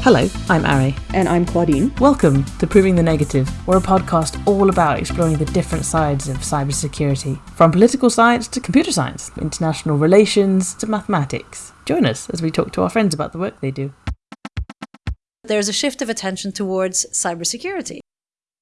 Hello, I'm Ari. And I'm Claudine. Welcome to Proving the Negative. We're a podcast all about exploring the different sides of cybersecurity, from political science to computer science, international relations to mathematics. Join us as we talk to our friends about the work they do. There's a shift of attention towards cybersecurity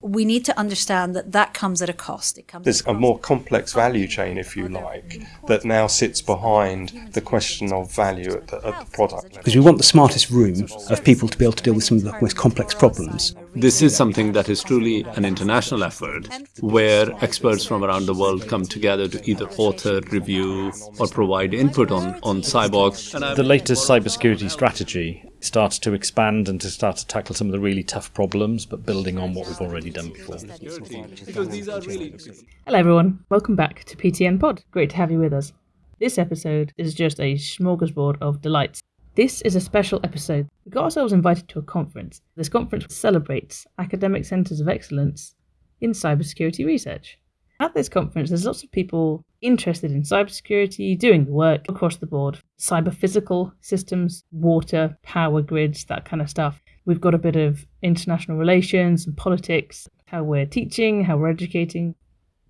we need to understand that that comes at a cost. It comes There's a more complex value chain, if you like, that now sits behind the question of value at the, at the product level. Because we want the smartest room of people to be able to deal with some of the most complex problems. This is something that is truly an international effort where experts from around the world come together to either author, review, or provide input on, on CyBOK. The latest cybersecurity strategy starts to expand and to start to tackle some of the really tough problems, but building on what we've already done before. Hello, everyone. Welcome back to PTN Pod. Great to have you with us. This episode is just a smorgasbord of delights. This is a special episode. We got ourselves invited to a conference. This conference celebrates academic centres of excellence in cybersecurity research. At this conference, there's lots of people interested in cybersecurity, doing the work across the board cyber physical systems, water, power grids, that kind of stuff. We've got a bit of international relations and politics, how we're teaching, how we're educating.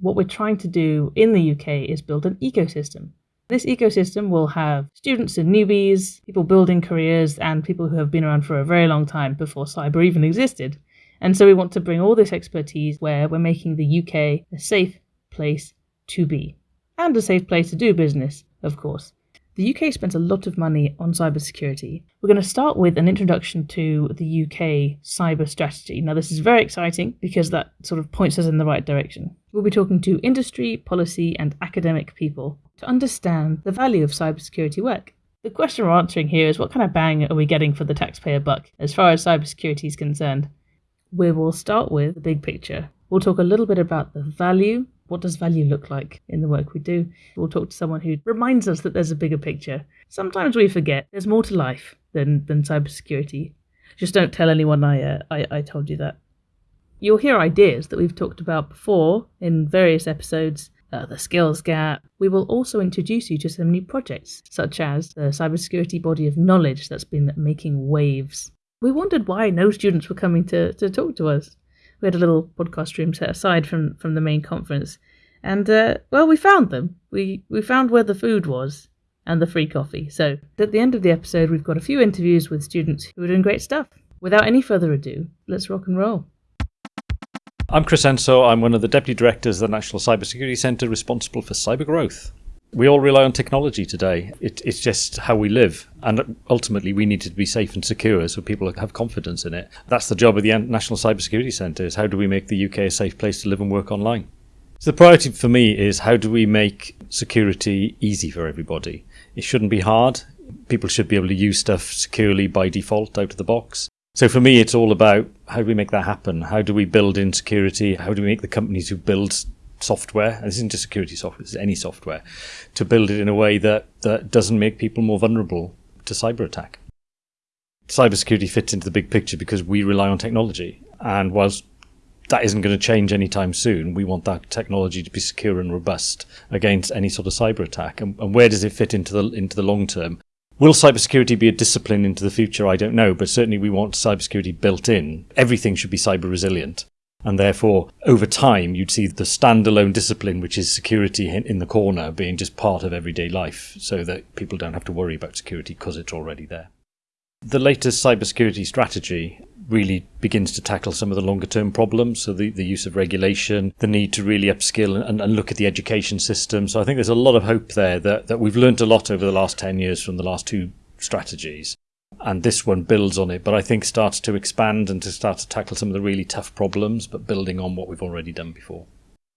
What we're trying to do in the UK is build an ecosystem. This ecosystem will have students and newbies, people building careers, and people who have been around for a very long time before cyber even existed. And so we want to bring all this expertise where we're making the UK a safe place to be and a safe place to do business, of course. The UK spends a lot of money on cybersecurity. We're going to start with an introduction to the UK cyber strategy. Now, this is very exciting because that sort of points us in the right direction. We'll be talking to industry, policy, and academic people to understand the value of cybersecurity work. The question we're answering here is what kind of bang are we getting for the taxpayer buck as far as cybersecurity is concerned? We will start with the big picture. We'll talk a little bit about the value. What does value look like in the work we do? We'll talk to someone who reminds us that there's a bigger picture. Sometimes we forget there's more to life than, than cybersecurity. Just don't tell anyone I, uh, I, I told you that. You'll hear ideas that we've talked about before in various episodes uh, the skills gap. We will also introduce you to some new projects, such as the cybersecurity body of knowledge that's been making waves we wondered why no students were coming to, to talk to us. We had a little podcast room set aside from, from the main conference. And, uh, well, we found them. We, we found where the food was and the free coffee. So, at the end of the episode, we've got a few interviews with students who are doing great stuff. Without any further ado, let's rock and roll. I'm Chris Ensor. I'm one of the deputy directors of the National Cybersecurity Centre responsible for cyber growth we all rely on technology today. It, it's just how we live. And ultimately, we need to be safe and secure so people have confidence in it. That's the job of the National Cybersecurity Centre is how do we make the UK a safe place to live and work online? So the priority for me is how do we make security easy for everybody? It shouldn't be hard. People should be able to use stuff securely by default out of the box. So for me, it's all about how do we make that happen? How do we build in security? How do we make the companies who build software, and this isn't just security software, this is any software, to build it in a way that, that doesn't make people more vulnerable to cyber attack. Cybersecurity fits into the big picture because we rely on technology. And whilst that isn't going to change anytime soon, we want that technology to be secure and robust against any sort of cyber attack. And, and where does it fit into the into the long term? Will cybersecurity be a discipline into the future? I don't know, but certainly we want cybersecurity built in. Everything should be cyber resilient. And therefore, over time, you'd see the standalone discipline, which is security in the corner, being just part of everyday life so that people don't have to worry about security because it's already there. The latest cybersecurity strategy really begins to tackle some of the longer term problems. So, the, the use of regulation, the need to really upskill and, and look at the education system. So, I think there's a lot of hope there that, that we've learned a lot over the last 10 years from the last two strategies and this one builds on it, but I think starts to expand and to start to tackle some of the really tough problems, but building on what we've already done before.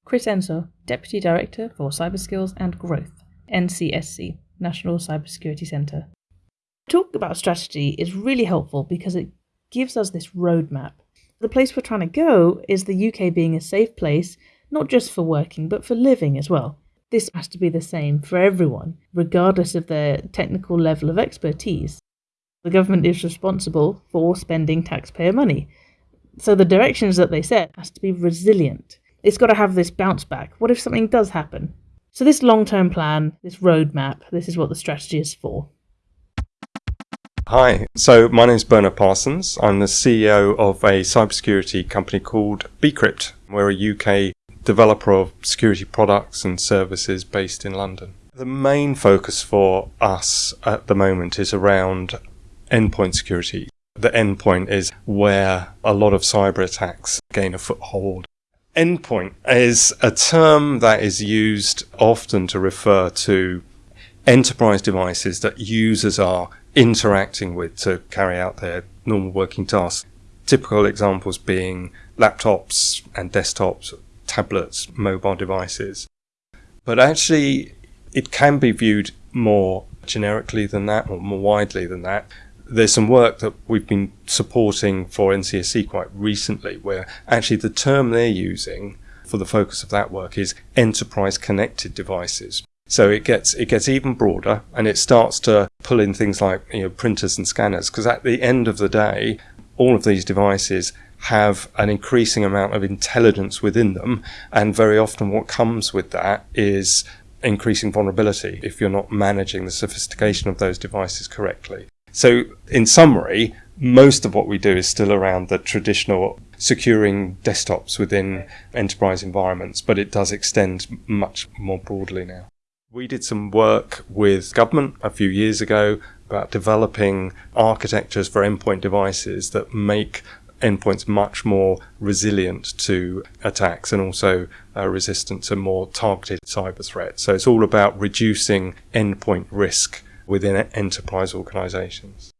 Chris Ensor, Deputy Director for Cyber Skills and Growth, NCSC, National Cybersecurity Centre. Talk about strategy is really helpful because it gives us this roadmap. The place we're trying to go is the UK being a safe place, not just for working, but for living as well. This has to be the same for everyone, regardless of their technical level of expertise. The government is responsible for spending taxpayer money. So the directions that they set has to be resilient. It's got to have this bounce back. What if something does happen? So this long-term plan, this roadmap, this is what the strategy is for. Hi, so my name is Bernard Parsons. I'm the CEO of a cybersecurity company called Becrypt. We're a UK developer of security products and services based in London. The main focus for us at the moment is around endpoint security. The endpoint is where a lot of cyber attacks gain a foothold. Endpoint is a term that is used often to refer to enterprise devices that users are interacting with to carry out their normal working tasks. Typical examples being laptops and desktops, tablets, mobile devices. But actually, it can be viewed more generically than that or more widely than that. There's some work that we've been supporting for NCSC quite recently where actually the term they're using for the focus of that work is enterprise connected devices. So it gets it gets even broader, and it starts to pull in things like you know printers and scanners. Because at the end of the day, all of these devices have an increasing amount of intelligence within them, and very often what comes with that is increasing vulnerability if you're not managing the sophistication of those devices correctly. So, in summary, most of what we do is still around the traditional securing desktops within enterprise environments, but it does extend much more broadly now. We did some work with government a few years ago about developing architectures for endpoint devices that make endpoints much more resilient to attacks and also uh, resistant to more targeted cyber threats. So it's all about reducing endpoint risk within enterprise organizations.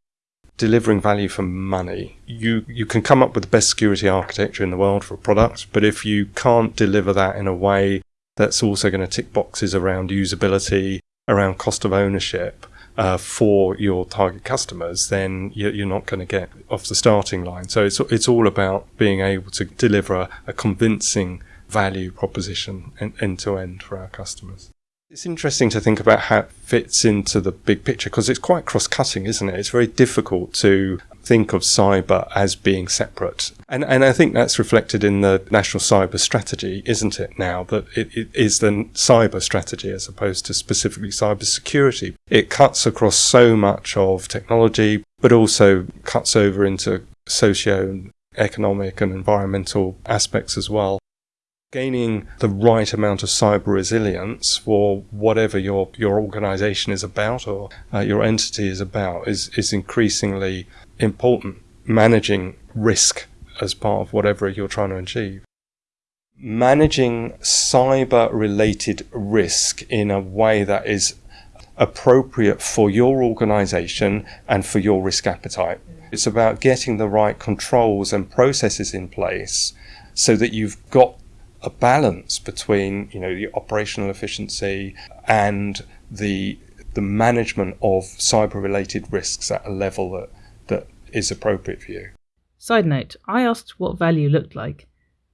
Delivering value for money. You, you can come up with the best security architecture in the world for a product, but if you can't deliver that in a way that's also going to tick boxes around usability, around cost of ownership uh, for your target customers, then you're not going to get off the starting line. So it's it's all about being able to deliver a convincing value proposition end to end for our customers. It's interesting to think about how it fits into the big picture because it's quite cross cutting, isn't it? It's very difficult to think of cyber as being separate. And, and I think that's reflected in the national cyber strategy, isn't it now? That it, it is the cyber strategy as opposed to specifically cyber security. It cuts across so much of technology, but also cuts over into socio economic and environmental aspects as well. Gaining the right amount of cyber resilience for whatever your, your organization is about or uh, your entity is about is, is increasingly important managing risk as part of whatever you're trying to achieve. Managing cyber related risk in a way that is appropriate for your organization and for your risk appetite. It's about getting the right controls and processes in place so that you've got a balance between, you know, the operational efficiency and the the management of cyber related risks at a level that that is appropriate for you. Side note, I asked what value looked like,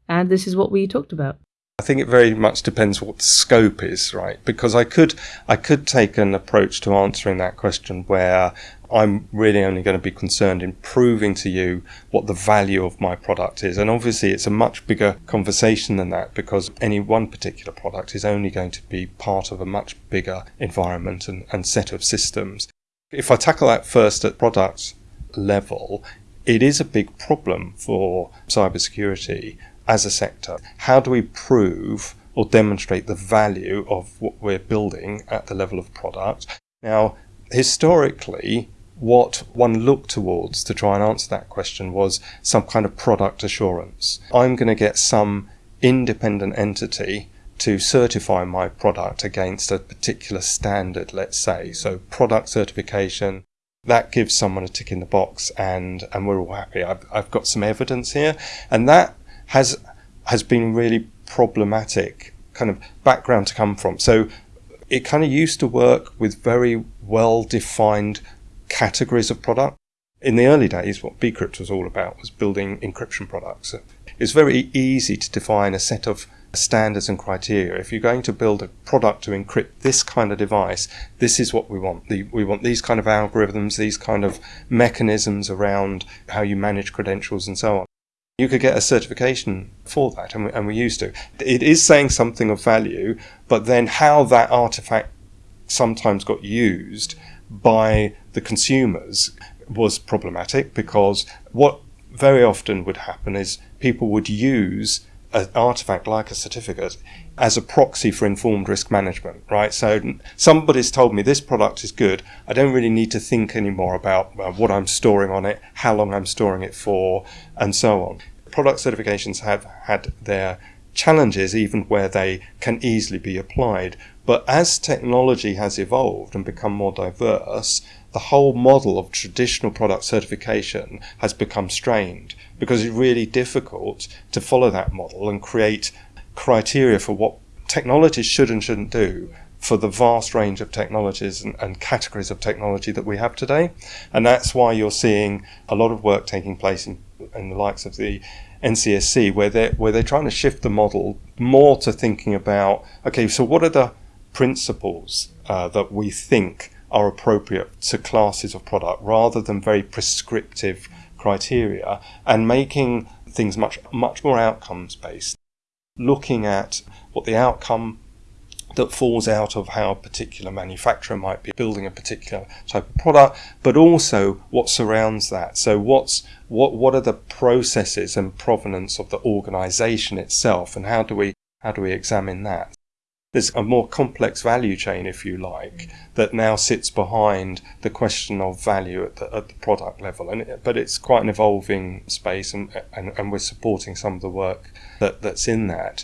and this is what we talked about. I think it very much depends what the scope is, right? Because I could I could take an approach to answering that question where I'm really only going to be concerned in proving to you what the value of my product is. And obviously it's a much bigger conversation than that because any one particular product is only going to be part of a much bigger environment and, and set of systems. If I tackle that first at product level, it is a big problem for cybersecurity as a sector. How do we prove or demonstrate the value of what we're building at the level of product? Now, historically, what one looked towards to try and answer that question was some kind of product assurance. I'm going to get some independent entity to certify my product against a particular standard, let's say. So, product certification, that gives someone a tick in the box and and we're all happy I've, I've got some evidence here and that has has been really problematic kind of background to come from so it kind of used to work with very well defined categories of product in the early days what Becrypt was all about was building encryption products it's very easy to define a set of standards and criteria. If you're going to build a product to encrypt this kind of device, this is what we want. We want these kind of algorithms, these kind of mechanisms around how you manage credentials and so on. You could get a certification for that, and we, and we used to. It is saying something of value, but then how that artifact sometimes got used by the consumers was problematic because what very often would happen is people would use an artifact like a certificate as a proxy for informed risk management, right? So somebody's told me this product is good. I don't really need to think anymore about uh, what I'm storing on it, how long I'm storing it for, and so on. Product certifications have had their challenges even where they can easily be applied. But as technology has evolved and become more diverse, the whole model of traditional product certification has become strained because it's really difficult to follow that model and create criteria for what technologies should and shouldn't do for the vast range of technologies and, and, categories of technology that we have today. And that's why you're seeing a lot of work taking place in, in the likes of the NCSC, where they're, where they're trying to shift the model more to thinking about okay, so what are the principles uh, that we think are appropriate to classes of product rather than very prescriptive criteria and making things much much more outcomes based looking at what the outcome that falls out of how a particular manufacturer might be building a particular type of product, but also what surrounds that. So what's what what are the processes and provenance of the organization itself and how do we how do we examine that? There's a more complex value chain, if you like, mm. that now sits behind the question of value at the, at the product level. And it, but it's quite an evolving space, and, and, and we're supporting some of the work that, that's in that.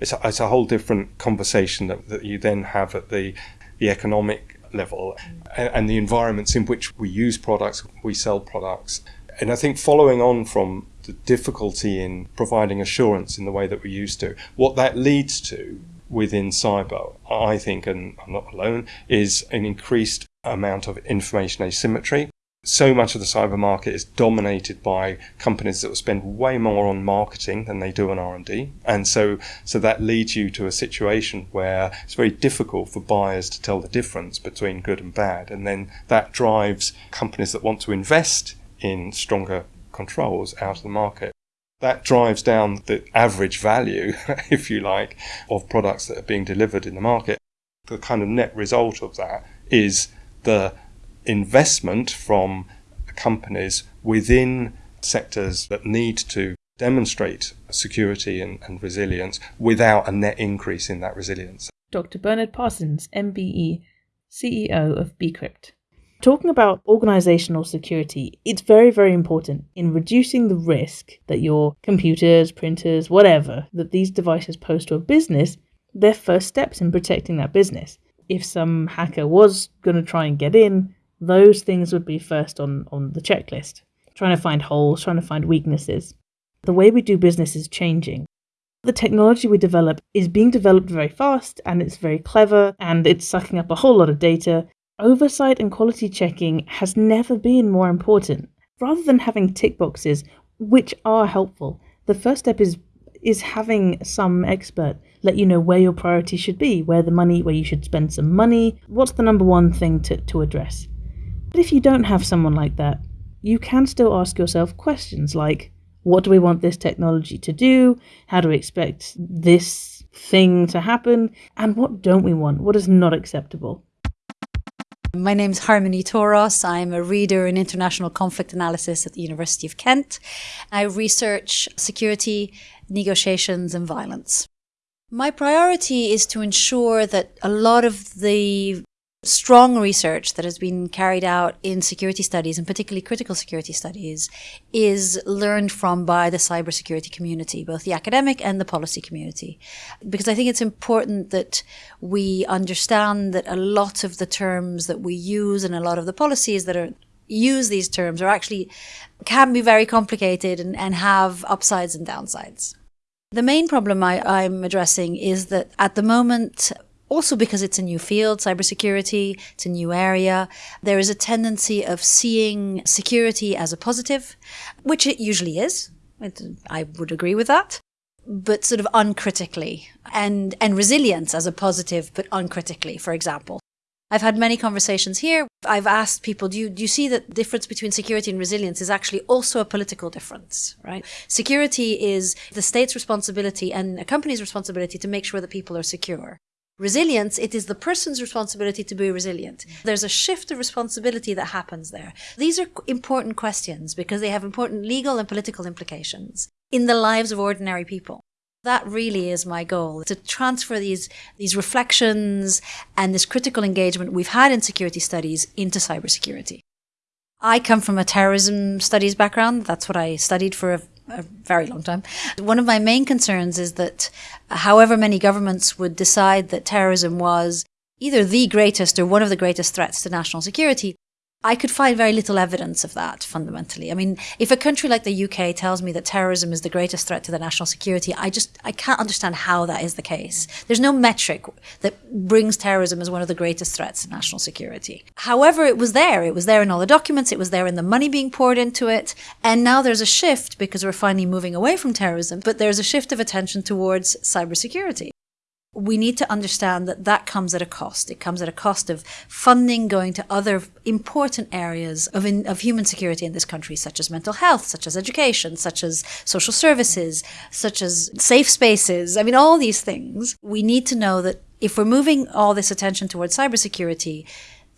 It's a, it's a whole different conversation that, that you then have at the the economic level mm. and, and the environments in which we use products, we sell products. And I think following on from the difficulty in providing assurance in the way that we used to. What that leads to within cyber, I think, and I'm not alone, is an increased amount of information asymmetry. So much of the cyber market is dominated by companies that will spend way more on marketing than they do on R&D. And so, so that leads you to a situation where it's very difficult for buyers to tell the difference between good and bad. And then that drives companies that want to invest in stronger controls out of the market. That drives down the average value, if you like, of products that are being delivered in the market. The kind of net result of that is the investment from companies within sectors that need to demonstrate security and, and, resilience without a net increase in that resilience. Dr. Bernard Parsons, MBE, CEO of Becrypt. Talking about organizational security, it's very, very important in reducing the risk that your computers, printers, whatever, that these devices pose to a business, they're first steps in protecting that business. If some hacker was going to try and get in, those things would be first on, on the checklist. Trying to find holes, trying to find weaknesses. The way we do business is changing. The technology we develop is being developed very fast and it's very clever and it's sucking up a whole lot of data Oversight and quality checking has never been more important. Rather than having tick boxes, which are helpful, the first step is is having some expert let you know where your priority should be, where the money, where you should spend some money, what's the number one thing to, to address. But if you don't have someone like that, you can still ask yourself questions like, what do we want this technology to do? How do we expect this thing to happen? And what don't we want? What is not acceptable? My name is Harmony Toros. I'm a reader in international conflict analysis at the University of Kent. I research security, negotiations, and violence. My priority is to ensure that a lot of the strong research that has been carried out in security studies, and particularly critical security studies, is learned from by the cybersecurity community, both the academic and the policy community. Because I think it's important that we understand that a lot of the terms that we use and a lot of the policies that are use these terms are actually can be very complicated and, and have upsides and downsides. The main problem I, am addressing is that at the moment, also because it's a new field, cybersecurity, it's a new area. There is a tendency of seeing security as a positive, which it usually is. I would agree with that. But sort of uncritically and, and resilience as a positive, but uncritically, for example. I've had many conversations here. I've asked people, do you, do you see that difference between security and resilience is actually also a political difference, right? Security is the state's responsibility and a company's responsibility to make sure that people are secure. Resilience, it is the person's responsibility to be resilient. There's a shift of responsibility that happens there. These are important questions because they have important legal and political implications in the lives of ordinary people. That really is my goal to transfer these, these reflections and this critical engagement we've had in security studies into cybersecurity. I come from a terrorism studies background. That's what I studied for a, very long time. One of my main concerns is that however many governments would decide that terrorism was either the greatest or one of the greatest threats to national security, I could find very little evidence of that fundamentally. I mean, if a country like the UK tells me that terrorism is the greatest threat to the national security, I just I can't understand how that is the case. There's no metric that brings terrorism as one of the greatest threats to national security. However, it was there. It was there in all the documents, it was there in the money being poured into it, and now there's a shift because we're finally moving away from terrorism, but there's a shift of attention towards cybersecurity we need to understand that that comes at a cost. It comes at a cost of funding going to other important areas of, in, of human security in this country, such as mental health, such as education, such as social services, such as safe spaces. I mean, all these things. We need to know that if we're moving all this attention towards cybersecurity,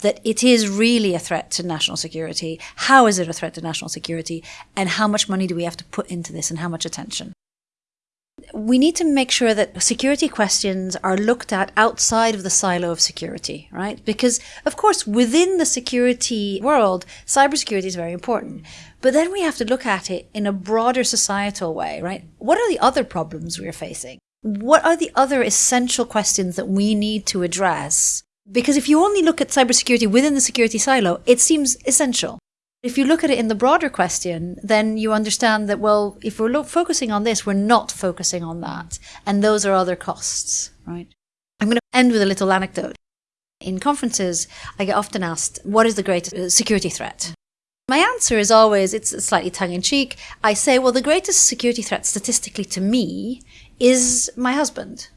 that it is really a threat to national security. How is it a threat to national security? And how much money do we have to put into this and how much attention? We need to make sure that security questions are looked at outside of the silo of security, right? Because, of course, within the security world, cybersecurity is very important. But then we have to look at it in a broader societal way, right? What are the other problems we're facing? What are the other essential questions that we need to address? Because if you only look at cybersecurity within the security silo, it seems essential. If you look at it in the broader question, then you understand that, well, if we're focusing on this, we're not focusing on that. And those are other costs, right? I'm going to end with a little anecdote. In conferences, I get often asked, what is the greatest uh, security threat? My answer is always, it's slightly tongue in cheek. I say, well, the greatest security threat statistically to me is my husband,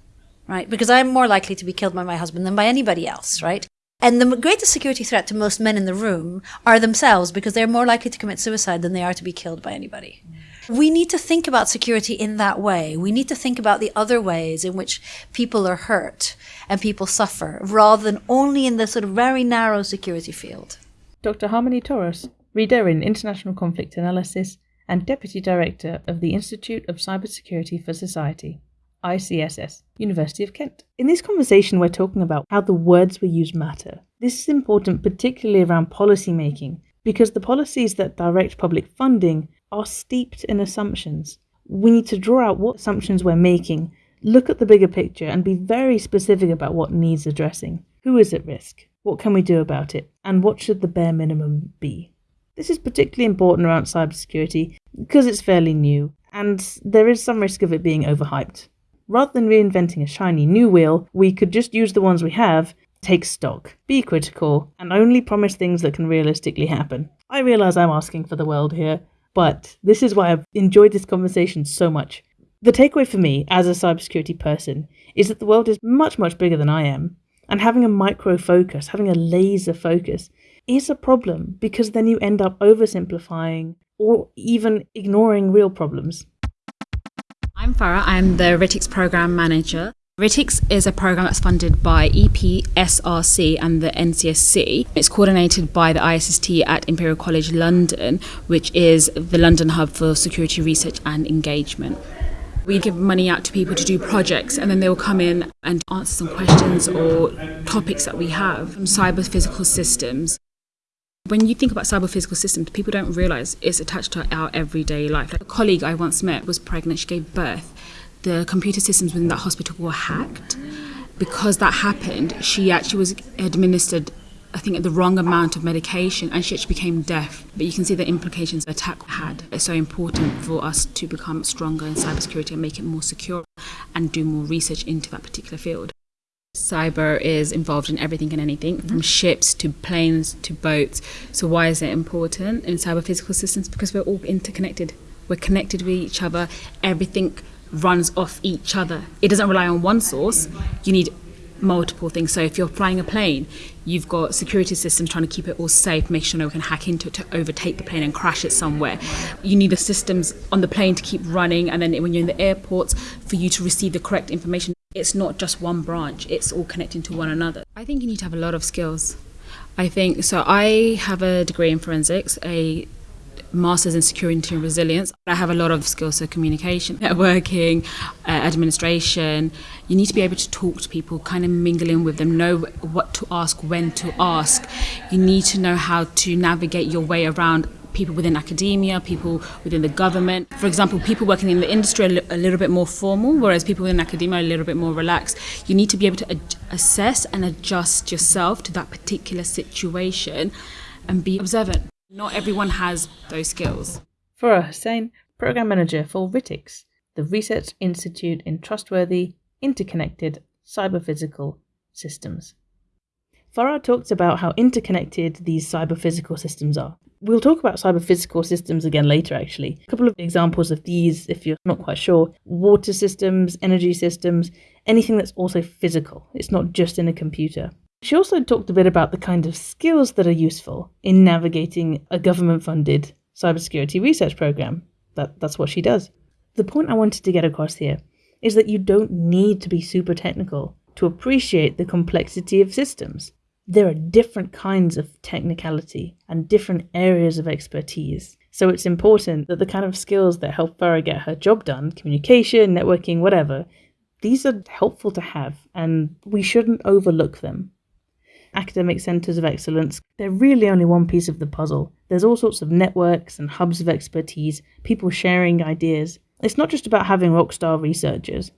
right? Because I'm more likely to be killed by my husband than by anybody else, right? And the greatest security threat to most men in the room are themselves because they're more likely to commit suicide than they are to be killed by anybody. We need to think about security in that way. We need to think about the other ways in which people are hurt and people suffer rather than only in the sort of very narrow security field. Dr. Harmony Toros, reader in International Conflict Analysis and Deputy Director of the Institute of Cybersecurity for Society. ICSS, University of Kent. In this conversation, we're talking about how the words we use matter. This is important, particularly around policy making, because the policies that direct public funding are steeped in assumptions. We need to draw out what assumptions we're making, look at the bigger picture, and be very specific about what needs addressing. Who is at risk? What can we do about it? And what should the bare minimum be? This is particularly important around cybersecurity because it's fairly new and there is some risk of it being overhyped. Rather than reinventing a shiny new wheel, we could just use the ones we have, take stock, be critical, and only promise things that can realistically happen. I realize I'm asking for the world here, but this is why I've enjoyed this conversation so much. The takeaway for me, as a cybersecurity person, is that the world is much, much bigger than I am, and having a micro focus, having a laser focus, is a problem because then you end up oversimplifying or even ignoring real problems. I'm Farah. I'm the RITICS program manager. RITICS is a program that's funded by EPSRC and the NCSC. It's coordinated by the ISST at Imperial College London, which is the London hub for security research and engagement. We give money out to people to do projects, and then they will come in and answer some questions or topics that we have from cyber physical systems. When you think about cyber physical systems, people don't realize it's attached to our everyday life. Like a colleague I once met was pregnant, she gave birth. The computer systems within that hospital were hacked. Because that happened, she actually was administered, I think, the wrong amount of medication and she actually became deaf. But you can see the implications the attack had. It's so important for us to become stronger in cybersecurity and make it more secure and do more research into that particular field. Cyber is involved in everything and anything, from mm-hmm. ships to planes to boats. So, why is it important in cyber physical systems? Because we're all interconnected. We're connected with each other. Everything runs off each other. It doesn't rely on one source. You need multiple things. So, if you're flying a plane, you've got security systems trying to keep it all safe, make sure no one can hack into it to overtake the plane and crash it somewhere. You need the systems on the plane to keep running, and then when you're in the airports, for you to receive the correct information It's not just one branch, it's all connecting to one another. I think you need to have a lot of skills. I think so. I have a degree in forensics, a master's in security and resilience. I have a lot of skills, so communication, networking, uh, administration. You need to be able to talk to people, kind of mingle in with them, know what to ask, when to ask. You need to know how to navigate your way around people within academia, people within the government. For example, people working in the industry are a little bit more formal, whereas people within academia are a little bit more relaxed. You need to be able to assess and adjust yourself to that particular situation and be observant. Not everyone has those skills. Farah Hussain, Program Manager for RITICS, the Research Institute in Trustworthy, Interconnected Cyber-Physical Systems. Farah talks about how interconnected these cyber-physical systems are. We'll talk about cyber-physical systems again later, actually. A couple of examples of these, if you're not quite sure water systems, energy systems, anything that's also physical. It's not just in a computer. She also talked a bit about the kind of skills that are useful in navigating a government funded cybersecurity research program. That, that's what she does. The point I wanted to get across here is that you don't need to be super technical to appreciate the complexity of systems. There are different kinds of technicality and different areas of expertise. So it's important that the kind of skills that help Farah get her job done, communication, networking, whatever, these are helpful to have and we shouldn't overlook them. Academic centres of excellence, they're really only one piece of the puzzle. There's all sorts of networks and hubs of expertise, people sharing ideas. It's not just about having rockstar researchers.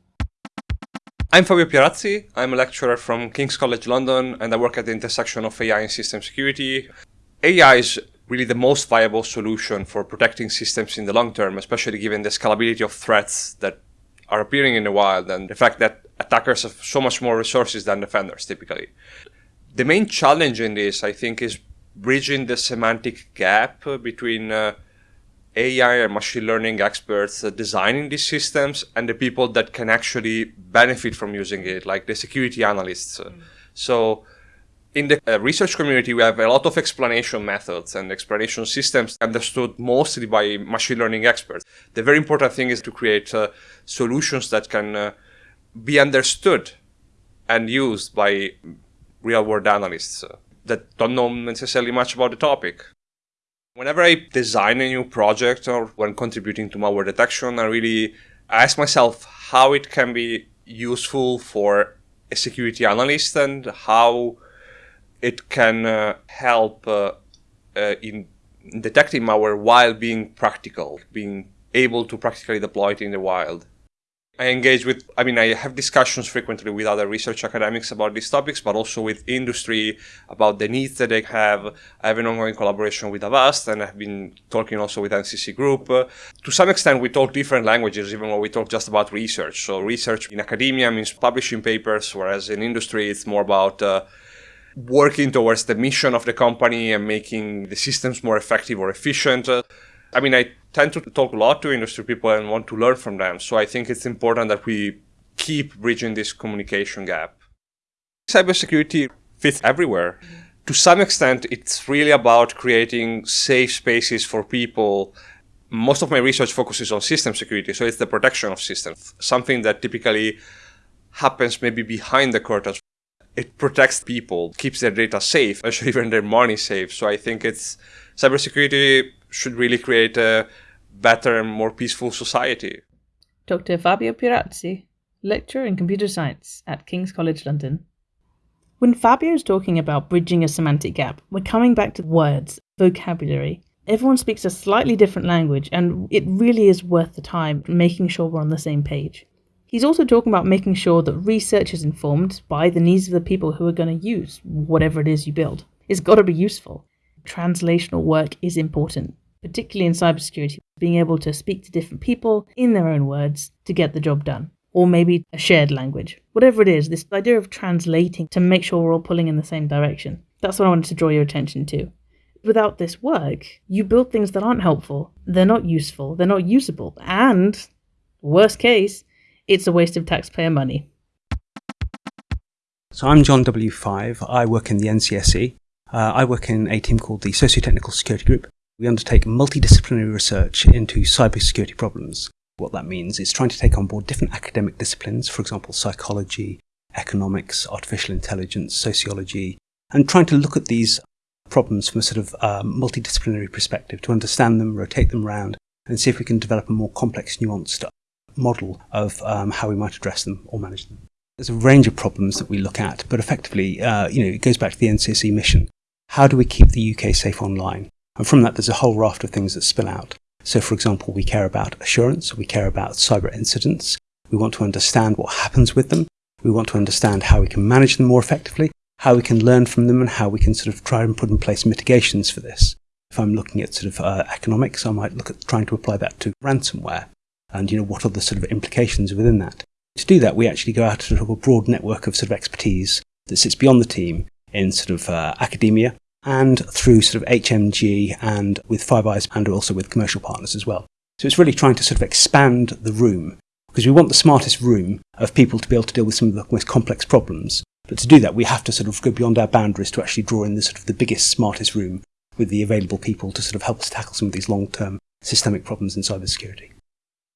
I'm Fabio Pierazzi. I'm a lecturer from King's College London and I work at the intersection of AI and system security. AI is really the most viable solution for protecting systems in the long term, especially given the scalability of threats that are appearing in the wild and the fact that attackers have so much more resources than defenders typically. The main challenge in this, I think, is bridging the semantic gap between uh, AI and machine learning experts designing these systems and the people that can actually benefit from using it, like the security analysts. Mm. So, in the uh, research community, we have a lot of explanation methods and explanation systems understood mostly by machine learning experts. The very important thing is to create uh, solutions that can uh, be understood and used by real world analysts uh, that don't know necessarily much about the topic. Whenever I design a new project or when contributing to malware detection, I really ask myself how it can be useful for a security analyst and how it can uh, help uh, uh, in detecting malware while being practical, being able to practically deploy it in the wild. I engage with, I mean, I have discussions frequently with other research academics about these topics, but also with industry about the needs that they have. I have an ongoing collaboration with Avast, and I've been talking also with NCC Group. To some extent, we talk different languages, even when we talk just about research. So, research in academia means publishing papers, whereas in industry, it's more about uh, working towards the mission of the company and making the systems more effective or efficient. Uh, I mean, I tend to talk a lot to industry people and want to learn from them. So I think it's important that we keep bridging this communication gap. Cybersecurity fits everywhere. To some extent, it's really about creating safe spaces for people. Most of my research focuses on system security, so it's the protection of systems, something that typically happens maybe behind the curtains. It protects people, keeps their data safe, actually even their money safe. So I think it's cybersecurity should really create a better and more peaceful society. Dr. Fabio Pierazzi, lecturer in computer science at King's College London. When Fabio is talking about bridging a semantic gap, we're coming back to words, vocabulary. Everyone speaks a slightly different language, and it really is worth the time making sure we're on the same page. He's also talking about making sure that research is informed by the needs of the people who are going to use whatever it is you build. It's got to be useful. Translational work is important particularly in cybersecurity, being able to speak to different people in their own words to get the job done. Or maybe a shared language. Whatever it is, this idea of translating to make sure we're all pulling in the same direction. That's what I wanted to draw your attention to. Without this work, you build things that aren't helpful, they're not useful, they're not usable, and, worst case, it's a waste of taxpayer money. So I'm John W5. I work in the NCSC. Uh, I work in a team called the Socio-Technical Security Group. We undertake multidisciplinary research into cybersecurity problems. What that means is trying to take on board different academic disciplines, for example, psychology, economics, artificial intelligence, sociology, and trying to look at these problems from a sort of um, multidisciplinary perspective to understand them, rotate them around, and see if we can develop a more complex, nuanced model of um, how we might address them or manage them. There's a range of problems that we look at, but effectively, uh, you know, it goes back to the NCSC mission. How do we keep the UK safe online? And from that, there's a whole raft of things that spill out. So, for example, we care about assurance, we care about cyber incidents, we want to understand what happens with them, we want to understand how we can manage them more effectively, how we can learn from them, and how we can sort of try and put in place mitigations for this. If I'm looking at sort of uh, economics, I might look at trying to apply that to ransomware, and you know what are the sort of implications within that. To do that, we actually go out to a broad network of sort of expertise that sits beyond the team in sort of uh, academia and through sort of HMG and with Five Eyes and also with commercial partners as well. So it's really trying to sort of expand the room because we want the smartest room of people to be able to deal with some of the most complex problems. But to do that, we have to sort of go beyond our boundaries to actually draw in the sort of the biggest, smartest room with the available people to sort of help us tackle some of these long-term systemic problems in cybersecurity.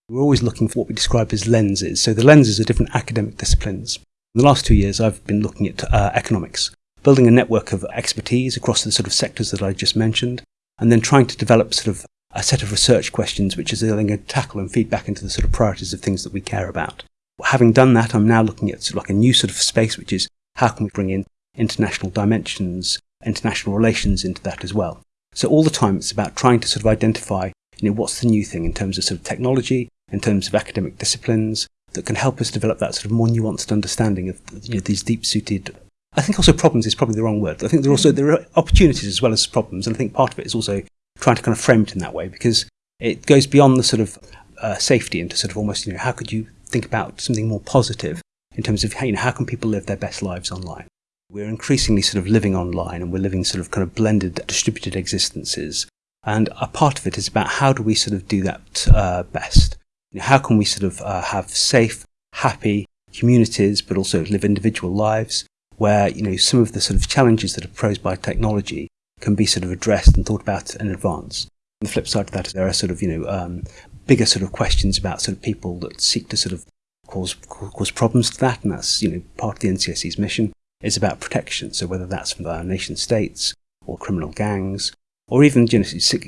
We're always looking for what we describe as lenses. So the lenses are different academic disciplines. In the last two years, I've been looking at uh, economics, building a network of expertise across the sort of sectors that I just mentioned, and then trying to develop sort of a set of research questions which is then going to tackle and feed back into the sort of priorities of things that we care about. Having done that, I'm now looking at sort of like a new sort of space, which is how can we bring in international dimensions, international relations into that as well. So all the time it's about trying to sort of identify, you know, what's the new thing in terms of sort of technology, in terms of academic disciplines that can help us develop that sort of more nuanced understanding of you know, these deep-suited I think also problems is probably the wrong word. I think there are also there are opportunities as well as problems, and I think part of it is also trying to kind of frame it in that way because it goes beyond the sort of uh, safety into sort of almost you know how could you think about something more positive in terms of how, you know how can people live their best lives online. We're increasingly sort of living online, and we're living sort of kind of blended, distributed existences. And a part of it is about how do we sort of do that uh, best. You know, how can we sort of uh, have safe, happy communities, but also live individual lives where you know some of the sort of challenges that are posed by technology can be sort of addressed and thought about in advance. On the flip side of that, there are sort of you know um, bigger sort of questions about sort of people that seek to sort of cause cause problems to that, and that's you know part of the NCSC's mission is about protection. So whether that's from our nation states or criminal gangs, or even you know,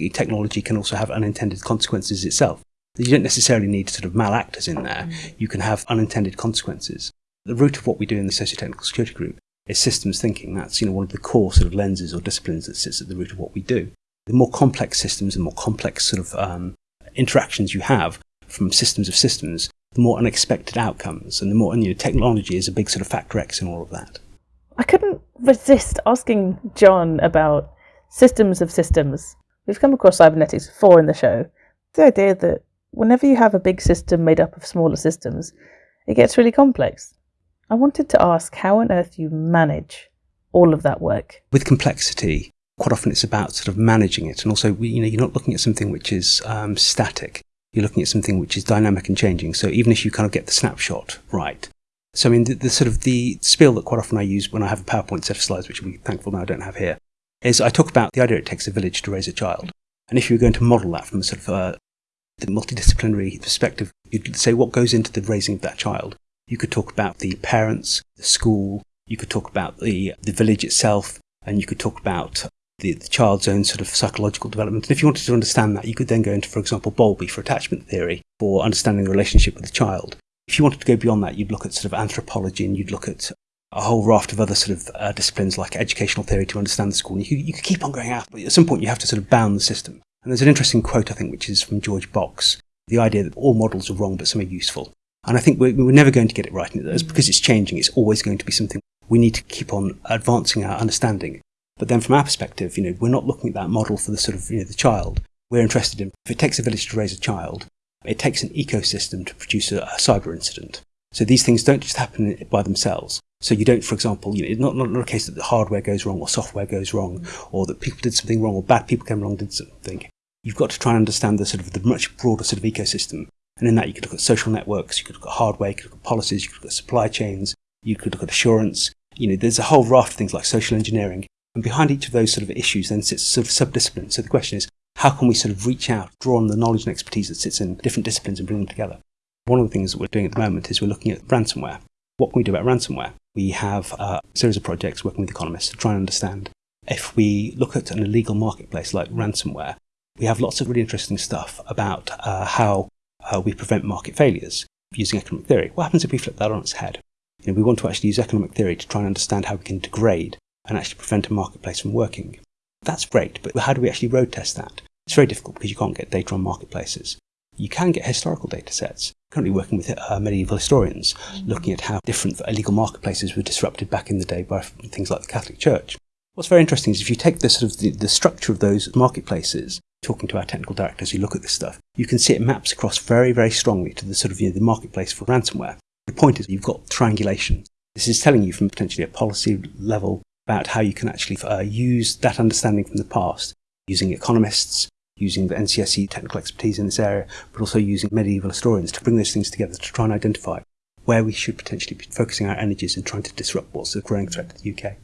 technology can also have unintended consequences itself. You don't necessarily need sort of malactors in there. You can have unintended consequences. The root of what we do in the socio-technical security group is systems thinking. That's you know one of the core sort of lenses or disciplines that sits at the root of what we do. The more complex systems and more complex sort of um, interactions you have from systems of systems, the more unexpected outcomes, and the more and, you know technology is a big sort of factor X in all of that. I couldn't resist asking John about systems of systems. We've come across cybernetics before in the show. The idea that whenever you have a big system made up of smaller systems, it gets really complex. I wanted to ask how on earth you manage all of that work. With complexity, quite often it's about sort of managing it, and also you know you're not looking at something which is um, static. You're looking at something which is dynamic and changing. So even if you kind of get the snapshot right, so I mean the, the sort of the spiel that quite often I use when I have a PowerPoint set of slides, which I'm thankful now I don't have here, is I talk about the idea it takes a village to raise a child, and if you were going to model that from a sort of uh, the multidisciplinary perspective, you'd say what goes into the raising of that child. You could talk about the parents, the school, you could talk about the, the village itself, and you could talk about the, the, child's own sort of psychological development. And if you wanted to understand that, you could then go into, for example, Bowlby for attachment theory for understanding the relationship with the child. If you wanted to go beyond that, you'd look at sort of anthropology and you'd look at a whole raft of other sort of uh, disciplines like educational theory to understand the school. And you you could keep on going out, but at some point you have to sort of bound the system. And there's an interesting quote, I think, which is from George Box the idea that all models are wrong, but some are useful. And I think we're, we're never going to get it right. And it's because it's changing. It's always going to be something we need to keep on advancing our understanding. But then from our perspective, you know, we're not looking at that model for the sort of, you know, the child. We're interested in, if it takes a village to raise a child, it takes an ecosystem to produce a, a cyber incident. So these things don't just happen by themselves. So you don't, for example, you know, it's not, not, not a case that the hardware goes wrong or software goes wrong or that people did something wrong or bad people came along did something. You've got to try and understand the sort of the much broader sort of ecosystem and in that, you could look at social networks, you could look at hardware, you could look at policies, you could look at supply chains, you could look at assurance. You know, there's a whole raft of things like social engineering. And behind each of those sort of issues then sits sort of subdisciplines. So the question is, how can we sort of reach out, draw on the knowledge and expertise that sits in different disciplines and bring them together? One of the things that we're doing at the moment is we're looking at ransomware. What can we do about ransomware? We have a series of projects working with economists to try and understand if we look at an illegal marketplace like ransomware, we have lots of really interesting stuff about uh, how uh, we prevent market failures using economic theory. What happens if we flip that on its head? You know, we want to actually use economic theory to try and understand how we can degrade and actually prevent a marketplace from working. That's great, but how do we actually road test that? It's very difficult because you can't get data on marketplaces. You can get historical data sets. Currently working with uh, medieval historians, looking at how different illegal marketplaces were disrupted back in the day by things like the Catholic Church. What's very interesting is if you take the sort of the, the structure of those marketplaces, talking to our technical directors who look at this stuff, you can see it maps across very, very strongly to the sort of you know, the marketplace for ransomware. The point is you've got triangulation. This is telling you from potentially a policy level about how you can actually uh, use that understanding from the past, using economists, using the NCSC technical expertise in this area, but also using medieval historians to bring those things together to try and identify where we should potentially be focusing our energies and trying to disrupt what's a growing threat to the UK.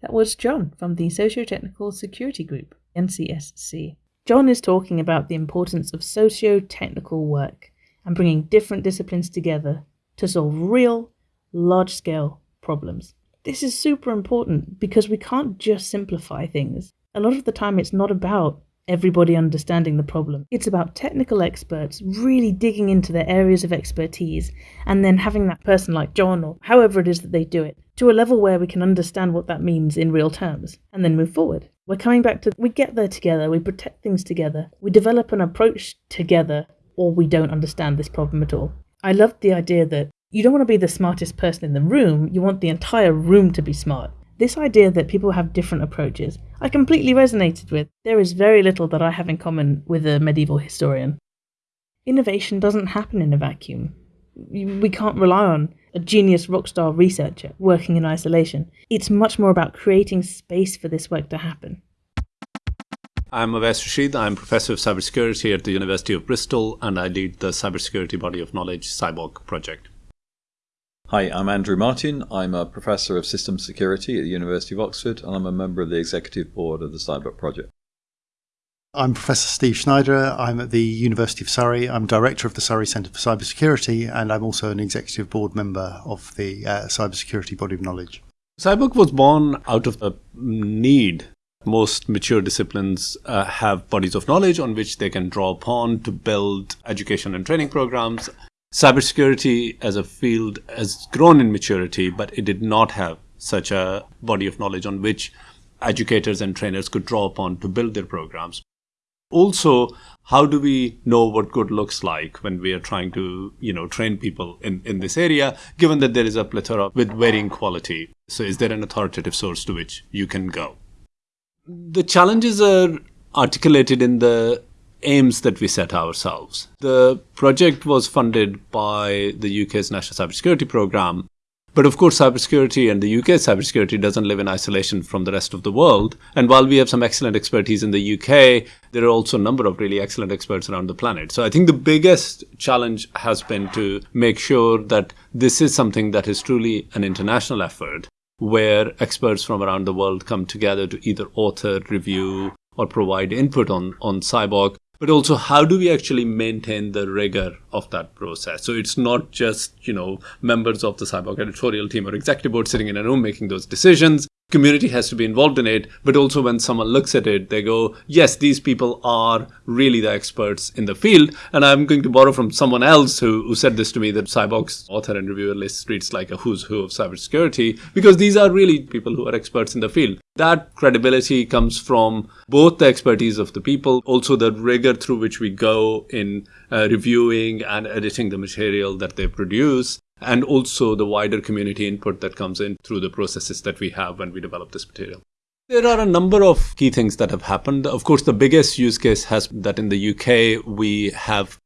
That was John from the Socio-Technical Security Group, NCSC. John is talking about the importance of socio-technical work and bringing different disciplines together to solve real, large-scale problems. This is super important because we can't just simplify things. A lot of the time it's not about everybody understanding the problem. It's about technical experts really digging into their areas of expertise and then having that person like John or however it is that they do it to a level where we can understand what that means in real terms and then move forward. We're coming back to we get there together, we protect things together, we develop an approach together, or we don't understand this problem at all. I loved the idea that you don't want to be the smartest person in the room, you want the entire room to be smart. This idea that people have different approaches, I completely resonated with. There is very little that I have in common with a medieval historian. Innovation doesn't happen in a vacuum. We can't rely on a genius rockstar researcher working in isolation. It's much more about creating space for this work to happen. I'm Awais Rashid. I'm Professor of Cybersecurity at the University of Bristol, and I lead the Cybersecurity Body of Knowledge CyBOK project. Hi, I'm Andrew Martin. I'm a Professor of Systems Security at the University of Oxford, and I'm a member of the Executive Board of the CyBOK project. I'm Professor Steve Schneider. I'm at the University of Surrey. I'm Director of the Surrey Centre for Cybersecurity, and I'm also an Executive Board member of the uh, Cybersecurity Body of Knowledge. CyBOK was born out of a need. Most mature disciplines uh, have bodies of knowledge on which they can draw upon to build education and training programs Cybersecurity as a field has grown in maturity, but it did not have such a body of knowledge on which educators and trainers could draw upon to build their programs. Also, how do we know what good looks like when we are trying to, you know, train people in, in this area, given that there is a plethora with varying quality? So is there an authoritative source to which you can go? The challenges are articulated in the aims that we set ourselves. The project was funded by the UK's National Cybersecurity Programme. But of course, cybersecurity and the UK cybersecurity doesn't live in isolation from the rest of the world. And while we have some excellent expertise in the UK, there are also a number of really excellent experts around the planet. So I think the biggest challenge has been to make sure that this is something that is truly an international effort where experts from around the world come together to either author, review, or provide input on, on CyBOK but also how do we actually maintain the rigor of that process? So it's not just you know members of the CyBOK editorial team or executive board sitting in a room making those decisions community has to be involved in it but also when someone looks at it they go yes these people are really the experts in the field. And i'm going to borrow from someone else who, who said this to me that CyBOK's author and reviewer list reads like a who's who of cybersecurity because these are really people who are experts in the field. That credibility comes from both the expertise of the people also the rigor through which we go in uh, reviewing and editing the material that they produce and also the wider community input that comes in through the processes that we have when we develop this material. There are a number of key things that have happened. Of course, the biggest use case has that in the UK we have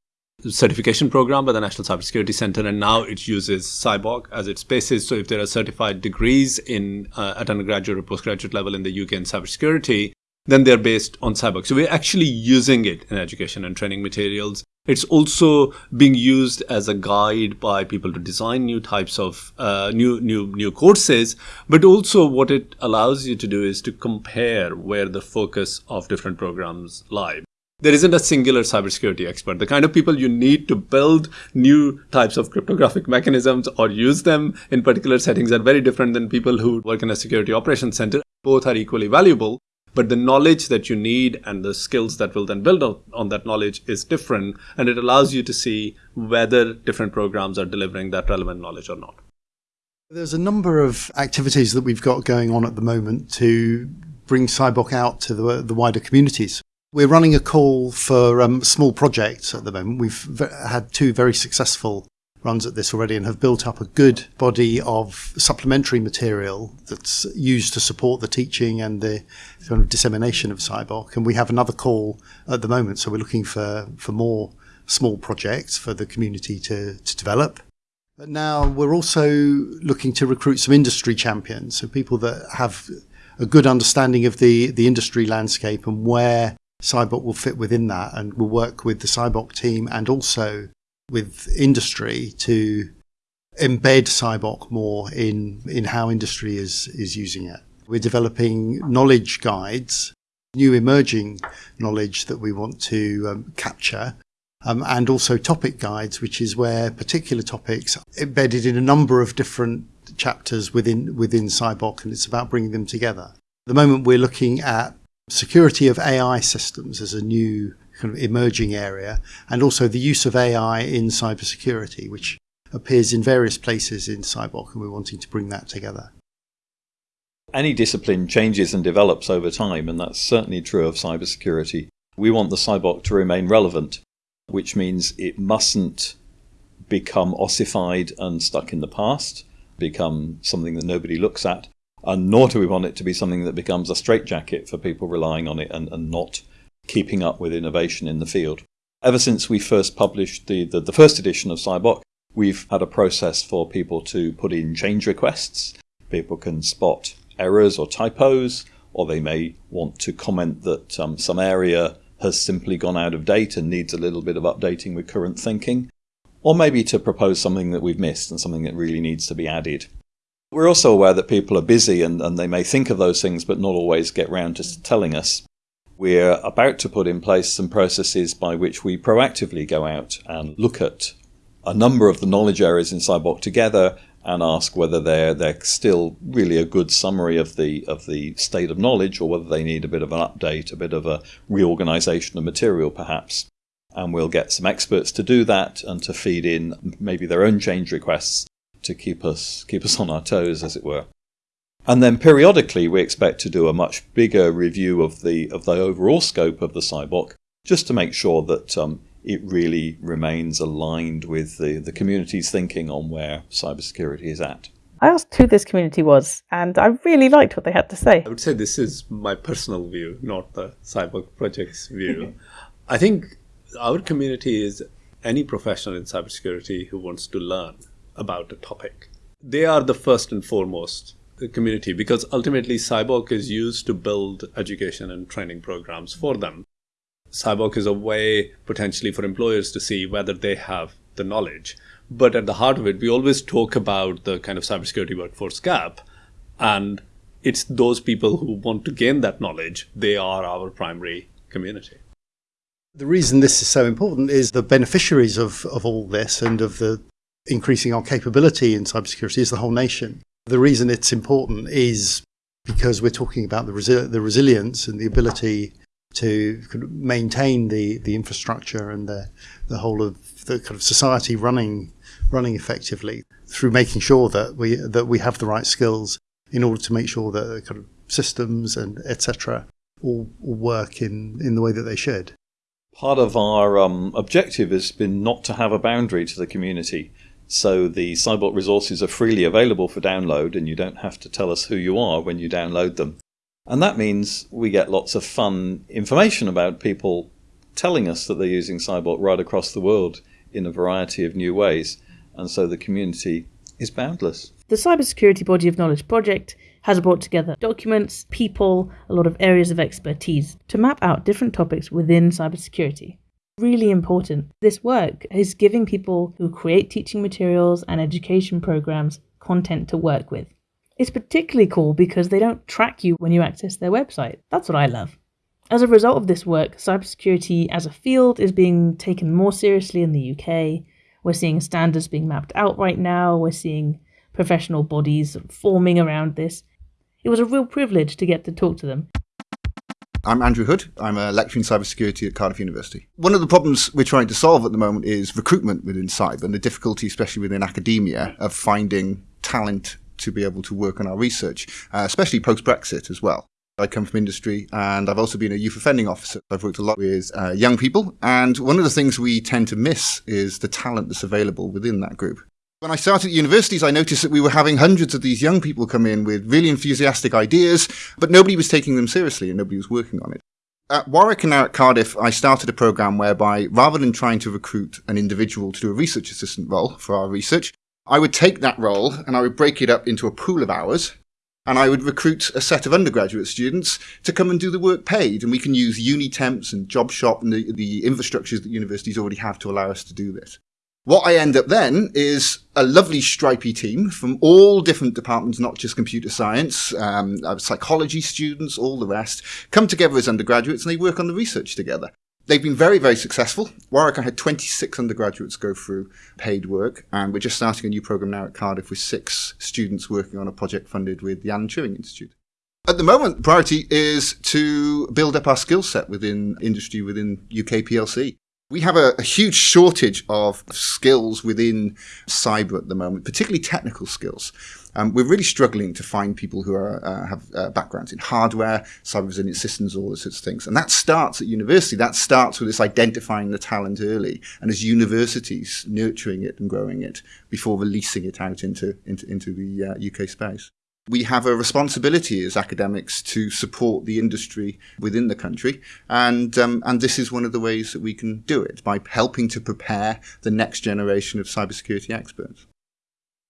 certification program by the National Cybersecurity Center, and now it uses CyBOK as its basis. So if there are certified degrees in uh, at undergraduate or postgraduate level in the UK in cybersecurity, then they're based on CyBOK. So we're actually using it in education and training materials. It's also being used as a guide by people to design new types of uh, new new new courses. But also, what it allows you to do is to compare where the focus of different programs lie. There isn't a singular cybersecurity expert. The kind of people you need to build new types of cryptographic mechanisms or use them in particular settings are very different than people who work in a security operations center. Both are equally valuable, but the knowledge that you need and the skills that will then build on, that knowledge is different and it allows you to see whether different programs are delivering that relevant knowledge or not. There's a number of activities that we've got going on at the moment to bring CyBOK out to the, the wider communities. We're running a call for um, small projects at the moment. We've had two very successful runs at this already and have built up a good body of supplementary material that's used to support the teaching and the kind of dissemination of CyBOK. And we have another call at the moment, so we're looking for, for more small projects for the community to, to develop. But now we're also looking to recruit some industry champions, so people that have a good understanding of the, the industry landscape and where CyBOK will fit within that, and we'll work with the CyBOK team and also with industry to embed CyBOK more in, in how industry is, is using it. We're developing knowledge guides, new emerging knowledge that we want to um, capture, um, and also topic guides, which is where particular topics embedded in a number of different chapters within within CyBOK, and it's about bringing them together. At the moment, we're looking at security of AI systems as a new kind of emerging area, and also the use of AI in cybersecurity, which appears in various places in CyBOK, and we're wanting to bring that together. Any discipline changes and develops over time, and that's certainly true of cybersecurity. We want the CyBOK to remain relevant, which means it mustn't become ossified and stuck in the past, become something that nobody looks at, and nor do we want it to be something that becomes a straitjacket for people relying on it and, and not keeping up with innovation in the field. Ever since we first published the, the, the first edition of CyBOK, we've had a process for people to put in change requests. People can spot errors or typos, or they may want to comment that um, some area has simply gone out of date and needs a little bit of updating with current thinking, or maybe to propose something that we've missed and something that really needs to be added. We're also aware that people are busy and, and they may think of those things but not always get round to telling us. We're about to put in place some processes by which we proactively go out and look at a number of the knowledge areas in CyBOK together and ask whether they're they're still really a good summary of the of the state of knowledge or whether they need a bit of an update, a bit of a reorganization of material perhaps. And we'll get some experts to do that and to feed in maybe their own change requests to keep us keep us on our toes as it were. And then periodically, we expect to do a much bigger review of the of the overall scope of the CyBOK, just to make sure that um, it really remains aligned with the, the community's thinking on where cybersecurity is at. I asked who this community was, and I really liked what they had to say. I would say this is my personal view, not the CyBOK project's view. I think our community is any professional in cybersecurity who wants to learn about a topic. They are the first and foremost community because ultimately CyBOK is used to build education and training programs for them. CyBOK is a way potentially for employers to see whether they have the knowledge. But at the heart of it, we always talk about the kind of cybersecurity workforce gap. And it's those people who want to gain that knowledge, they are our primary community. The reason this is so important is the beneficiaries of, of all this and of the increasing our capability in cybersecurity is the whole nation. The reason it's important is because we're talking about the, resi- the resilience and the ability to maintain the, the infrastructure and the, the whole of the kind of society running running effectively through making sure that we that we have the right skills in order to make sure that the kind of systems and etc all, all work in, in the way that they should. Part of our um, objective has been not to have a boundary to the community. So the CyBOK resources are freely available for download, and you don't have to tell us who you are when you download them. And that means we get lots of fun information about people telling us that they're using CyBOK right across the world in a variety of new ways. And so the community is boundless. The Cybersecurity Body of Knowledge project has brought together documents, people, a lot of areas of expertise to map out different topics within cybersecurity. Really important. This work is giving people who create teaching materials and education programs content to work with. It's particularly cool because they don't track you when you access their website. That's what I love. As a result of this work, cybersecurity as a field is being taken more seriously in the UK. We're seeing standards being mapped out right now. We're seeing professional bodies forming around this. It was a real privilege to get to talk to them. I'm Andrew Hood. I'm a lecturer in cybersecurity at Cardiff University. One of the problems we're trying to solve at the moment is recruitment within cyber and the difficulty, especially within academia, of finding talent to be able to work on our research, uh, especially post Brexit as well. I come from industry and I've also been a youth offending officer. I've worked a lot with uh, young people, and one of the things we tend to miss is the talent that's available within that group. When I started at universities, I noticed that we were having hundreds of these young people come in with really enthusiastic ideas, but nobody was taking them seriously and nobody was working on it. At Warwick and now at Cardiff, I started a program whereby rather than trying to recruit an individual to do a research assistant role for our research, I would take that role and I would break it up into a pool of hours and I would recruit a set of undergraduate students to come and do the work paid. And we can use Unitemps and JobShop and the, the infrastructures that universities already have to allow us to do this. What I end up then is a lovely stripy team from all different departments, not just computer science, um, uh, psychology students, all the rest, come together as undergraduates and they work on the research together. They've been very, very successful. Warwick, I had 26 undergraduates go through paid work, and we're just starting a new program now at Cardiff with six students working on a project funded with the Alan Turing Institute. At the moment, the priority is to build up our skill set within industry within UK PLC. We have a, a, huge shortage of skills within cyber at the moment, particularly technical skills. Um, we're really struggling to find people who are, uh, have uh, backgrounds in hardware, cyber resilient systems, all those sorts of things. And that starts at university. That starts with this identifying the talent early, and as universities nurturing it and growing it before releasing it out into into, into the uh, UK space we have a responsibility as academics to support the industry within the country, and um, and this is one of the ways that we can do it by helping to prepare the next generation of cybersecurity experts.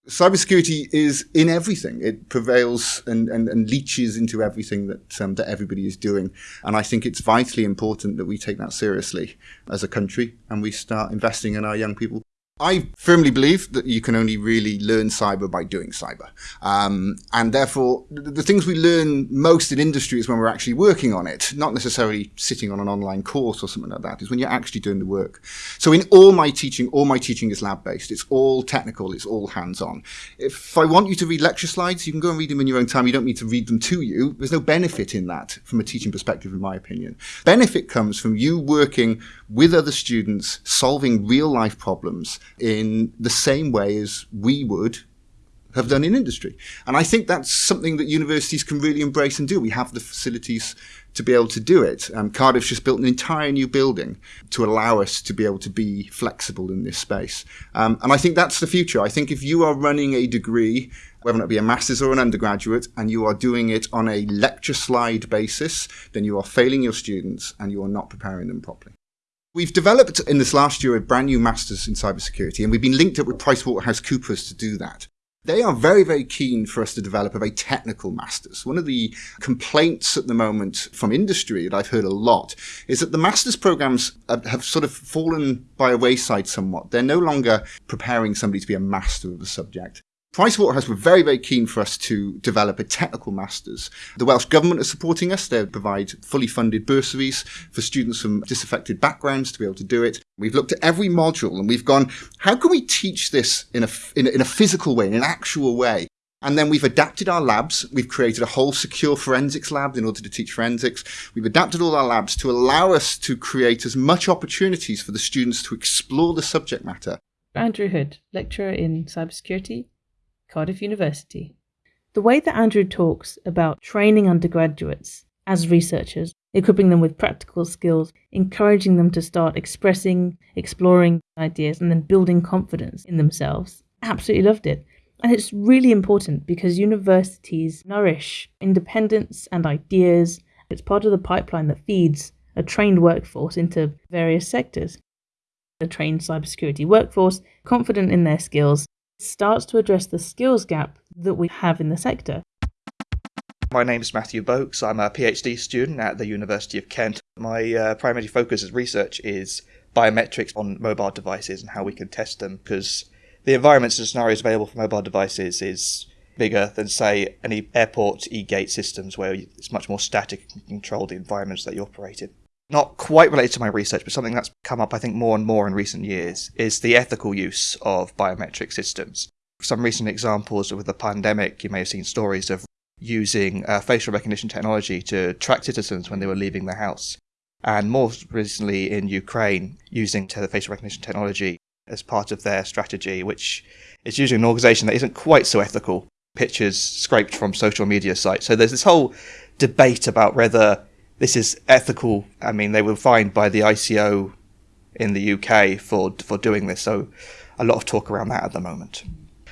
Cybersecurity is in everything. It prevails and, and, and leaches into everything that um, that everybody is doing, and I think it's vitally important that we take that seriously as a country and we start investing in our young people I firmly believe that you can only really learn cyber by doing cyber. Um, and therefore, the, things we learn most in industry is when we're actually working on it, not necessarily sitting on an online course or something like that, is when you're actually doing the work. So in all my teaching, all my teaching is lab based. It's all technical. It's all hands on. If I want you to read lecture slides, you can go and read them in your own time. You don't need to read them to you. There's no benefit in that from a teaching perspective, in my opinion. Benefit comes from you working with other students, solving real life problems in the same way as we would have done in industry. And I think that's something that universities can really embrace and do. We have the facilities to be able to do it. Um, Cardiff's just built an entire new building to allow us to be able to be flexible in this space. Um, and I think that's the future. I think if you are running a degree, whether it be a master's or an undergraduate, and you are doing it on a lecture slide basis, then you are failing your students and you are not preparing them properly. We've developed in this last year a brand new master's in cybersecurity, and we've been linked up with PricewaterhouseCoopers to do that. They are very, very keen for us to develop a very technical master's. One of the complaints at the moment from industry that I've heard a lot is that the master's programs have sort of fallen by a wayside somewhat. They're no longer preparing somebody to be a master of a subject. Pricewaterhouse were very, very keen for us to develop a technical master's. The Welsh Government are supporting us. They provide fully funded bursaries for students from disaffected backgrounds to be able to do it. We've looked at every module and we've gone, how can we teach this in a, in a, in a physical way, in an actual way? And then we've adapted our labs. We've created a whole secure forensics lab in order to teach forensics. We've adapted all our labs to allow us to create as much opportunities for the students to explore the subject matter. Andrew Hood, lecturer in cybersecurity Cardiff University. The way that Andrew talks about training undergraduates as researchers, equipping them with practical skills, encouraging them to start expressing, exploring ideas, and then building confidence in themselves, absolutely loved it. And it's really important because universities nourish independence and ideas. It's part of the pipeline that feeds a trained workforce into various sectors. A trained cybersecurity workforce, confident in their skills, starts to address the skills gap that we have in the sector. My name is Matthew Boakes. I'm a PhD student at the University of Kent. My uh, primary focus as research is biometrics on mobile devices and how we can test them because the environments and scenarios available for mobile devices is bigger than say any airport e-gate systems where it's much more static and control the environments that you operate in. Not quite related to my research, but something that's come up I think more and more in recent years is the ethical use of biometric systems. Some recent examples with the pandemic, you may have seen stories of using uh, facial recognition technology to track citizens when they were leaving the house. And more recently in Ukraine, using facial recognition technology as part of their strategy, which is using an organization that isn't quite so ethical, pictures scraped from social media sites. So there's this whole debate about whether this is ethical. I mean, they were fined by the ICO in the UK for for doing this. So a lot of talk around that at the moment.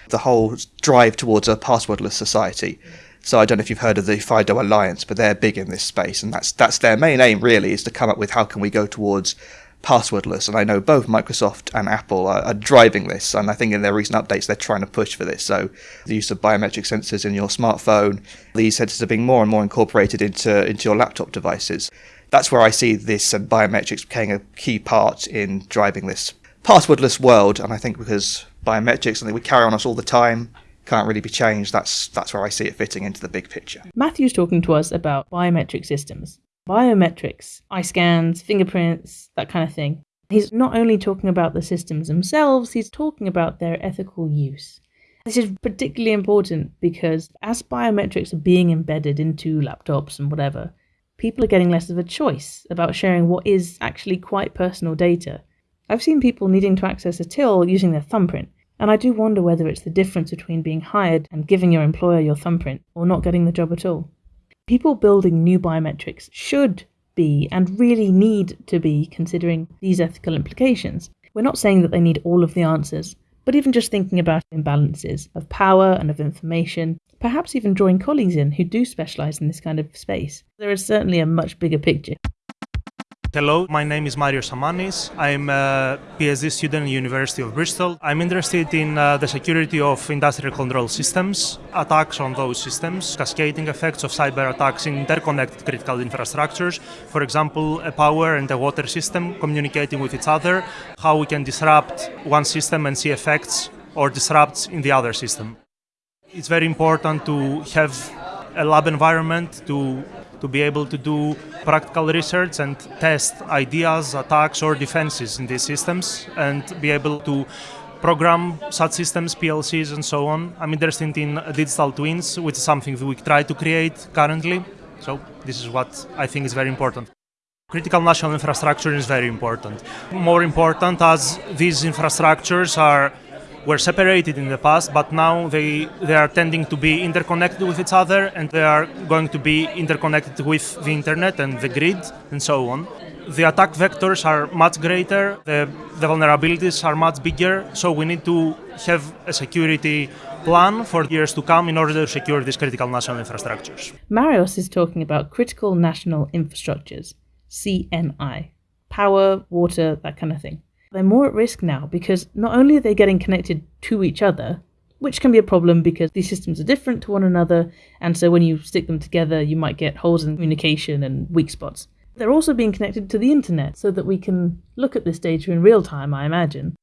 The whole drive towards a passwordless society so I don't know if you've heard of the FIDO Alliance, but they're big in this space, and that's that's their main aim really is to come up with how can we go towards passwordless. And I know both Microsoft and Apple are, are, driving this, and I think in their recent updates they're trying to push for this. So the use of biometric sensors in your smartphone, these sensors are being more and more incorporated into into your laptop devices. That's where I see this and biometrics playing a key part in driving this passwordless world. And I think because biometrics something we carry on us all the time can't really be changed. That's that's where I see it fitting into the big picture. Matthew's talking to us about biometric systems. Biometrics, eye scans, fingerprints, that kind of thing. He's not only talking about the systems themselves, he's talking about their ethical use. This is particularly important because as biometrics are being embedded into laptops and whatever, people are getting less of a choice about sharing what is actually quite personal data. I've seen people needing to access a till using their thumbprint, and I do wonder whether it's the difference between being hired and giving your employer your thumbprint or not getting the job at all. People building new biometrics should be and really need to be considering these ethical implications. We're not saying that they need all of the answers, but even just thinking about imbalances of power and of information, perhaps even drawing colleagues in who do specialise in this kind of space. There is certainly a much bigger picture. Hello, my name is Marios Samanis. I'm a PhD student at University of Bristol. I'm interested in uh, the security of industrial control systems, attacks on those systems, cascading effects of cyber attacks in interconnected critical infrastructures. For example, a power and a water system communicating with each other, how we can disrupt one system and see effects or disrupts in the other system. It's very important to have a lab environment to to be able to do practical research and test ideas, attacks, or defenses in these systems, and be able to program such systems, PLCs, and so on. I'm interested in digital twins, which is something we try to create currently. So this is what I think is very important. Critical national infrastructure is very important. More important as these infrastructures are were separated in the past, but now they, they are tending to be interconnected with each other and they are going to be interconnected with the internet and the grid and so on. The attack vectors are much greater, the, the vulnerabilities are much bigger, so we need to have a security plan for years to come in order to secure these critical national infrastructures. Marios is talking about critical national infrastructures, CNI, power, water, that kind of thing. They're more at risk now because not only are they getting connected to each other, which can be a problem because these systems are different to one another, and so when you stick them together, you might get holes in communication and weak spots. They're also being connected to the internet so that we can look at this data in real time, I imagine.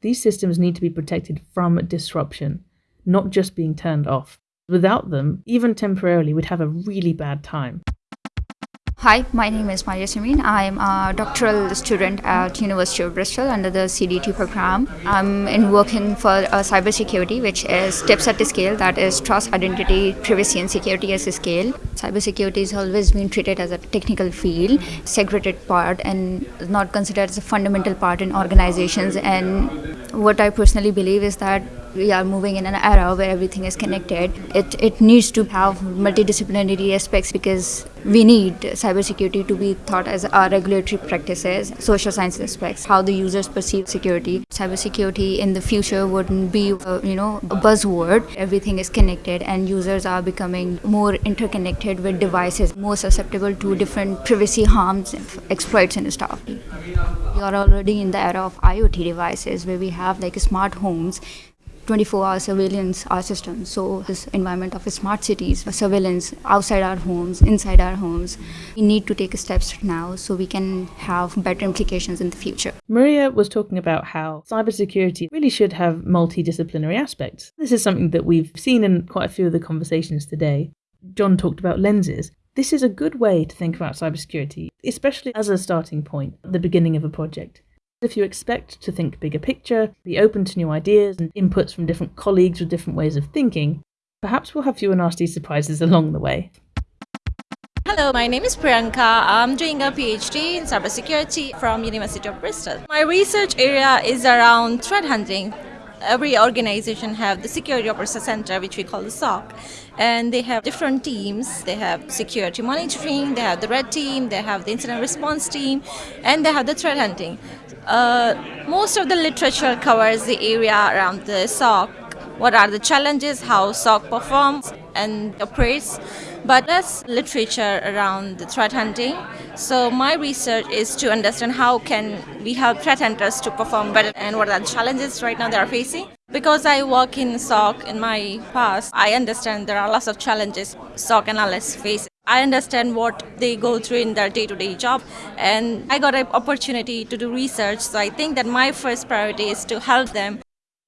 These systems need to be protected from disruption, not just being turned off. Without them, even temporarily, we'd have a really bad time. Hi, my name is Maria Simin. I'm a doctoral student at University of Bristol under the CDT program. I'm in working for uh, cybersecurity, which is tips at the scale, that is trust, identity, privacy, and security as a scale. Cybersecurity has always been treated as a technical field, segregated part, and not considered as a fundamental part in organizations. And what I personally believe is that we are moving in an era where everything is connected. It, it needs to have multidisciplinary aspects because we need cybersecurity to be thought as our regulatory practices, social science aspects, how the users perceive security. Cybersecurity in the future wouldn't be, a, uh, you know, a buzzword. Everything is connected, and users are becoming more interconnected with devices, more susceptible to different privacy harms, exploits, and stuff. We are already in the era of IoT devices where we have like smart homes 24 hour surveillance our systems. So, this environment of smart cities, uh, surveillance outside our homes, inside our homes, we need to take steps now so we can have better implications in the future. Maria was talking about how cybersecurity really should have multidisciplinary aspects. This is something that we've seen in quite a few of the conversations today. John talked about lenses. This is a good way to think about cybersecurity, especially as a starting point at the beginning of a project. If you expect to think bigger picture, be open to new ideas and inputs from different colleagues with different ways of thinking, perhaps we'll have fewer nasty surprises along the way. Hello, my name is Priyanka. I'm doing a PhD in cybersecurity from University of Bristol. My research area is around threat hunting. Every organization have the security operations center, which we call the SOC, and they have different teams. They have security monitoring, they have the red team, they have the incident response team, and they have the threat hunting. Uh, most of the literature covers the area around the SOC. What are the challenges, how SOC performs and operates, but less literature around the threat hunting. So my research is to understand how can we help threat hunters to perform better and what are the challenges right now they are facing. Because I work in SOC in my past, I understand there are lots of challenges SOC analysts face. I understand what they go through in their day-to-day job and I got an opportunity to do research so I think that my first priority is to help them.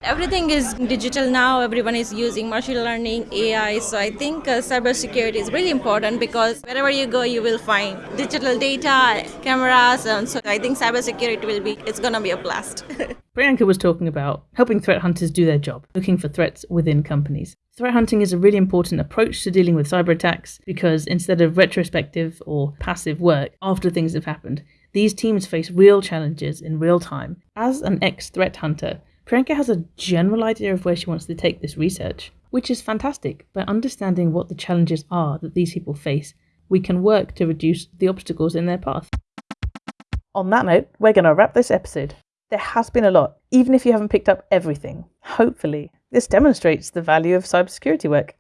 Everything is digital now, everyone is using machine learning, AI, so I think uh, cybersecurity is really important because wherever you go you will find digital data, cameras, and so I think cybersecurity will be, it's gonna be a blast. Priyanka was talking about helping threat hunters do their job, looking for threats within companies. Threat hunting is a really important approach to dealing with cyber attacks because instead of retrospective or passive work after things have happened, these teams face real challenges in real time. As an ex threat hunter, Priyanka has a general idea of where she wants to take this research, which is fantastic. By understanding what the challenges are that these people face, we can work to reduce the obstacles in their path. On that note, we're going to wrap this episode. There has been a lot, even if you haven't picked up everything. Hopefully, this demonstrates the value of cybersecurity work.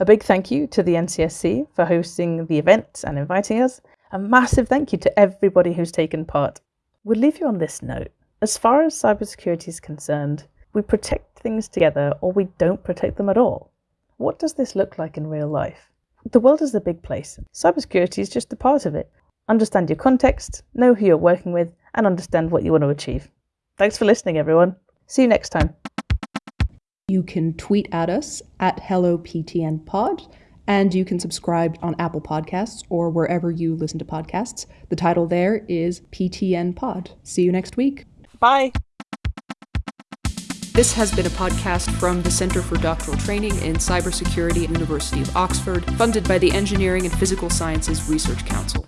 A big thank you to the NCSC for hosting the event and inviting us. A massive thank you to everybody who's taken part. We'll leave you on this note. As far as cybersecurity is concerned, we protect things together or we don't protect them at all. What does this look like in real life? The world is a big place. Cybersecurity is just a part of it. Understand your context, know who you're working with, and understand what you want to achieve. Thanks for listening, everyone. See you next time. You can tweet at us at HelloPTNPod, and you can subscribe on Apple Podcasts or wherever you listen to podcasts. The title there is PTN Pod. See you next week. Bye. This has been a podcast from the Centre for Doctoral Training in Cybersecurity at University of Oxford, funded by the Engineering and Physical Sciences Research Council.